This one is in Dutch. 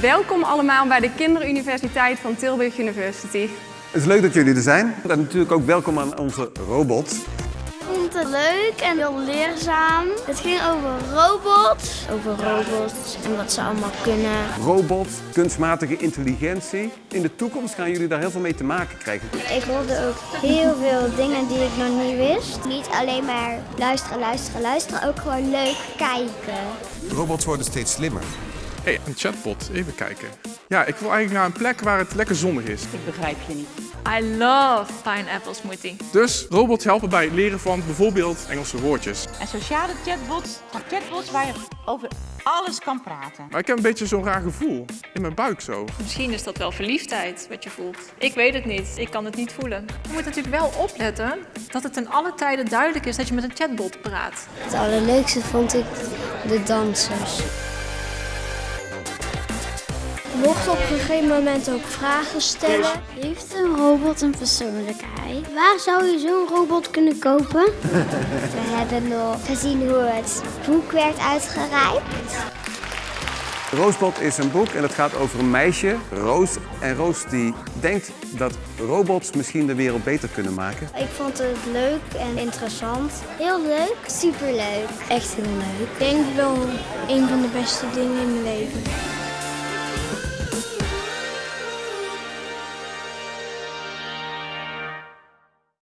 Welkom allemaal bij de Kinderuniversiteit van Tilburg University. Het is leuk dat jullie er zijn. En natuurlijk ook welkom aan onze robot. Ik vond het leuk en heel leerzaam. Het ging over robots. Over robots en wat ze allemaal kunnen. Robots, kunstmatige intelligentie. In de toekomst gaan jullie daar heel veel mee te maken krijgen. Ik hoorde ook heel veel dingen die ik nog niet wist. Niet alleen maar luisteren, luisteren, luisteren. Ook gewoon leuk kijken. Robots worden steeds slimmer. Hé, een chatbot. Even kijken. Ja, ik wil eigenlijk naar een plek waar het lekker zonnig is. Ik begrijp je niet. I love pineapple smoothie. Dus robots helpen bij het leren van bijvoorbeeld Engelse woordjes. En sociale chatbots zijn chatbots waar je over alles kan praten. Maar ik heb een beetje zo'n raar gevoel. In mijn buik zo. Misschien is dat wel verliefdheid wat je voelt. Ik weet het niet. Ik kan het niet voelen. Je moet natuurlijk wel opletten dat het in alle tijden duidelijk is dat je met een chatbot praat. Het allerleukste vond ik de dansers. Je mocht op een gegeven moment ook vragen stellen. Heeft een robot een persoonlijkheid? Waar zou je zo'n robot kunnen kopen? We hebben nog gezien hoe het boek werd uitgereikt. Roosbot is een boek en het gaat over een meisje, Roos. En Roos die denkt dat robots misschien de wereld beter kunnen maken. Ik vond het leuk en interessant. Heel leuk, superleuk. Echt heel leuk. Ik denk wel een van de beste dingen in mijn leven.